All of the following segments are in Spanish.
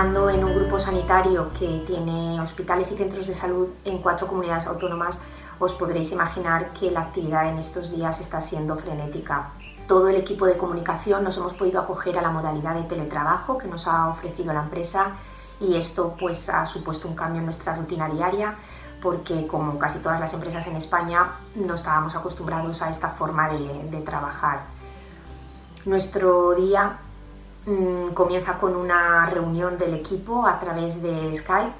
trabajando en un grupo sanitario que tiene hospitales y centros de salud en cuatro comunidades autónomas, os podréis imaginar que la actividad en estos días está siendo frenética. Todo el equipo de comunicación nos hemos podido acoger a la modalidad de teletrabajo que nos ha ofrecido la empresa y esto pues ha supuesto un cambio en nuestra rutina diaria porque como casi todas las empresas en España no estábamos acostumbrados a esta forma de, de trabajar. Nuestro día comienza con una reunión del equipo a través de Skype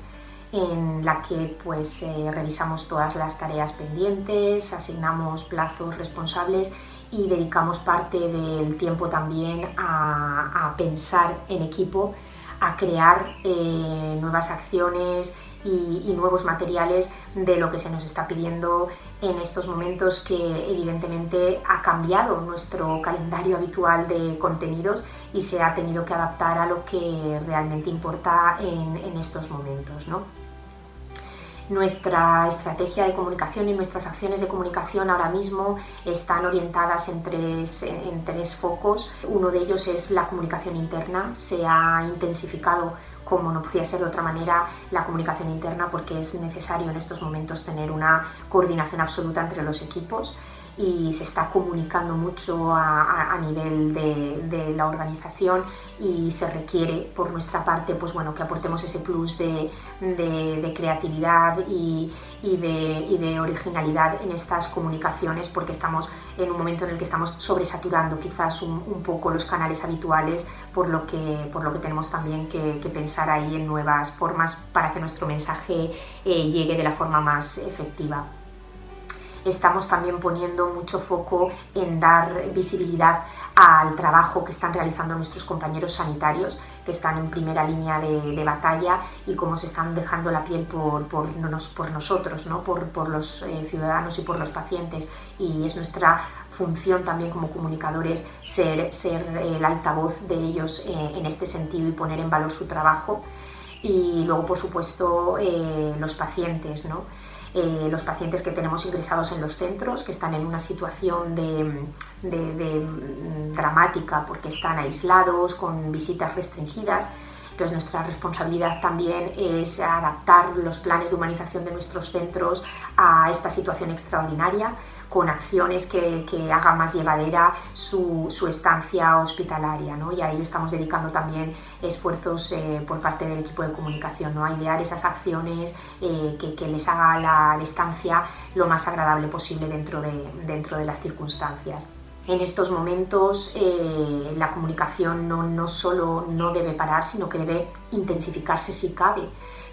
en la que pues eh, revisamos todas las tareas pendientes, asignamos plazos responsables y dedicamos parte del tiempo también a, a pensar en equipo, a crear eh, nuevas acciones y, y, nuevos materiales de lo que se nos está pidiendo en estos momentos que evidentemente ha cambiado nuestro calendario habitual de contenidos y se ha tenido que adaptar a lo que realmente importa en, en estos momentos. ¿no? Nuestra estrategia de comunicación y nuestras acciones de comunicación ahora mismo están orientadas en tres, en tres focos. Uno de ellos es la comunicación interna. Se ha intensificado como no podía ser de otra manera, la comunicación interna porque es necesario en estos momentos tener una coordinación absoluta entre los equipos y se está comunicando mucho a, nivel de, la organización y se requiere por nuestra parte pues bueno, que aportemos ese plus de, creatividad y, de, originalidad en estas comunicaciones porque estamos en un momento en el que estamos sobresaturando quizás un, poco los canales habituales por lo que, por lo que tenemos también que, que pensar ahí en nuevas formas para que nuestro mensaje eh, llegue de la forma más efectiva estamos también poniendo mucho foco en dar visibilidad al trabajo que están realizando nuestros compañeros sanitarios que están en primera línea de, de batalla y cómo se están dejando la piel por, por, por nosotros, ¿no? por, por los eh, ciudadanos y por los pacientes y es nuestra función también como comunicadores ser, ser el altavoz de ellos eh, en este sentido y poner en valor su trabajo y luego por supuesto eh, los pacientes, ¿no? Eh, los pacientes que tenemos ingresados en los centros, que están en una situación de, de, mm, dramática porque están aislados, con visitas restringidas. Entonces nuestra responsabilidad también es adaptar los planes de humanización de nuestros centros a esta situación extraordinaria con acciones que, que hagan más llevadera su, estancia hospitalaria. ¿no? Y a ello estamos dedicando también esfuerzos eh, por parte del equipo de comunicación, ¿no? a idear esas acciones eh, que, les haga la, la, estancia lo más agradable posible dentro de, las circunstancias. En estos momentos eh, la comunicación no solo no debe parar, sino que debe intensificarse si cabe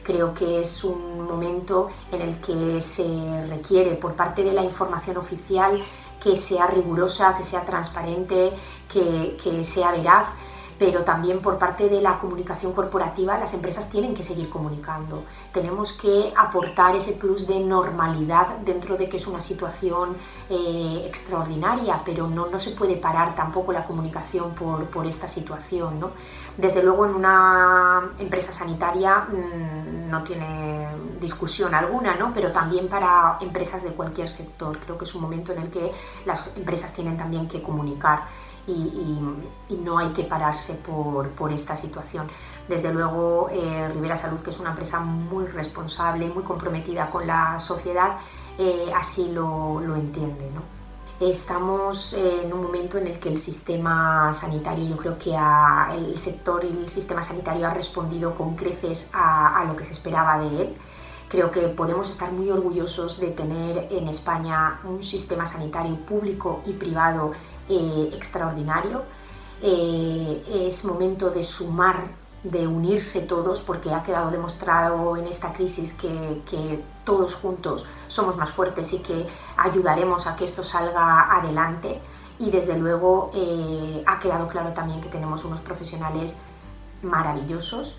creo que es un momento en el que se requiere por parte de la información oficial que sea rigurosa, que sea transparente, que, que sea veraz, pero también por parte de la comunicación corporativa las empresas tienen que seguir comunicando. Tenemos que aportar ese plus de normalidad dentro de que es una situación eh, extraordinaria, pero no, no, se puede parar tampoco la comunicación por, por esta situación. ¿no? Desde luego en una empresa sanitaria mmm, no tiene discusión alguna, ¿no? pero también para empresas de cualquier sector. Creo que es un momento en el que las empresas tienen también que comunicar y, y, y no hay que pararse por, por esta situación. Desde luego, eh, Rivera Salud, que es una empresa muy responsable, muy comprometida con la sociedad, eh, así lo, lo entiende. ¿no? Estamos en un momento en el que el sistema sanitario, yo creo que ha, el sector y el sistema sanitario ha respondido con creces a, a lo que se esperaba de él. Creo que podemos estar muy orgullosos de tener en España un sistema sanitario público y privado eh, extraordinario. Eh, es momento de sumar, de unirse todos, porque ha quedado demostrado en esta crisis que, todos juntos somos más fuertes y que ayudaremos a que esto salga adelante. Y desde luego eh, ha quedado claro también que tenemos unos profesionales maravillosos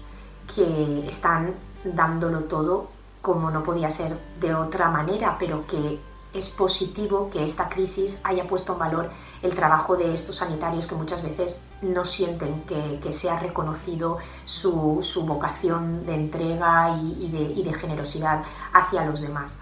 que están dándolo todo como no podía ser de otra manera, pero que es positivo que esta crisis haya puesto en valor el trabajo de estos sanitarios que muchas veces no sienten que, que sea reconocido su, vocación de entrega y, y, de, y de generosidad hacia los demás.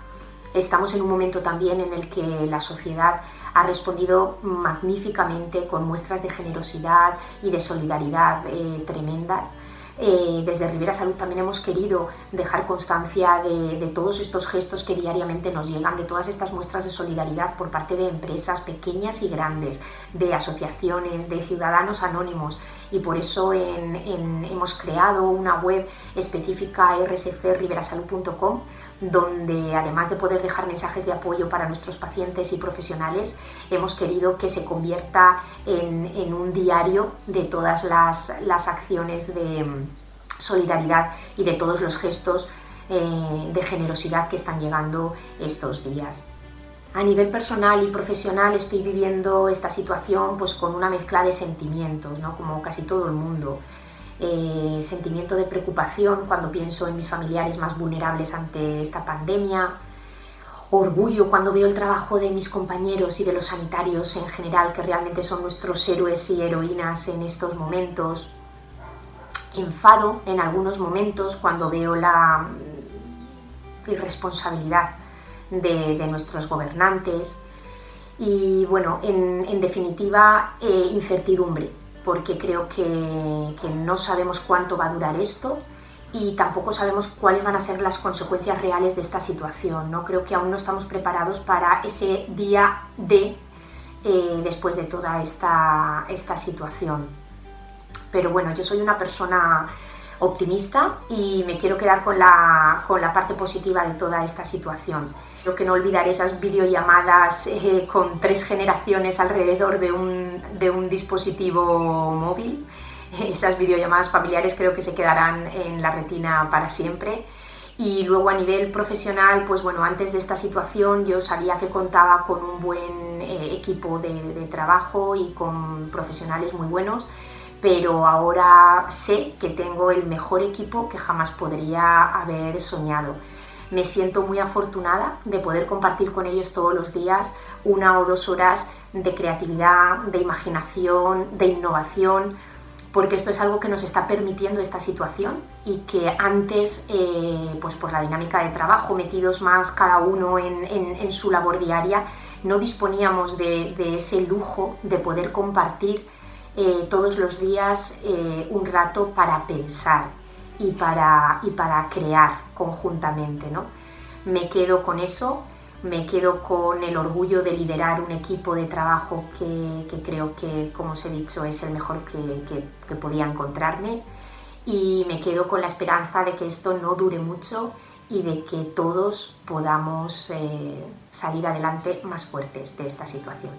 Estamos en un momento también en el que la sociedad ha respondido magníficamente con muestras de generosidad y de solidaridad eh, tremendas Eh, desde Rivera Salud también hemos querido dejar constancia de, todos estos gestos que diariamente nos llegan, de todas estas muestras de solidaridad por parte de empresas pequeñas y grandes, de asociaciones, de ciudadanos anónimos. Y por eso hemos creado una web específica rscriverasalud.com donde además de poder dejar mensajes de apoyo para nuestros pacientes y profesionales, hemos querido que se convierta en, un diario de todas las, acciones de mm, solidaridad y de todos los gestos eh, de generosidad que están llegando estos días. A nivel personal y profesional estoy viviendo esta situación pues, con una mezcla de sentimientos, ¿no? como casi todo el mundo. Eh, sentimiento de preocupación cuando pienso en mis familiares más vulnerables ante esta pandemia, orgullo cuando veo el trabajo de mis compañeros y de los sanitarios en general, que realmente son nuestros héroes y heroínas en estos momentos, enfado en algunos momentos cuando veo la irresponsabilidad de, nuestros gobernantes. Y bueno, en, definitiva, eh, incertidumbre porque creo que, no sabemos cuánto va a durar esto y tampoco sabemos cuáles van a ser las consecuencias reales de esta situación. ¿no? Creo que aún no estamos preparados para ese día D eh, después de toda esta, esta situación. Pero bueno, yo soy una persona optimista y me quiero quedar con la, con la parte positiva de toda esta situación. Creo que no olvidaré esas videollamadas eh, con tres generaciones alrededor de un, de un dispositivo móvil. Esas videollamadas familiares creo que se quedarán en la retina para siempre. Y luego a nivel profesional, pues bueno, antes de esta situación yo sabía que contaba con un buen eh, equipo de trabajo y con profesionales muy buenos pero ahora sé que tengo el mejor equipo que jamás podría haber soñado. Me siento muy afortunada de poder compartir con ellos todos los días una o dos horas de creatividad, de imaginación, de innovación, porque esto es algo que nos está permitiendo esta situación y que antes, eh, pues por la dinámica de trabajo, metidos más cada uno en, su labor diaria, no disponíamos de ese lujo de poder compartir eh, todos los días eh, un rato para pensar y para, y para crear conjuntamente. ¿no? Me quedo con eso, me quedo con el orgullo de liderar un equipo de trabajo que, creo que, como os he dicho, es el mejor que, podía encontrarme y me quedo con la esperanza de que esto no dure mucho y de que todos podamos eh, salir adelante más fuertes de esta situación.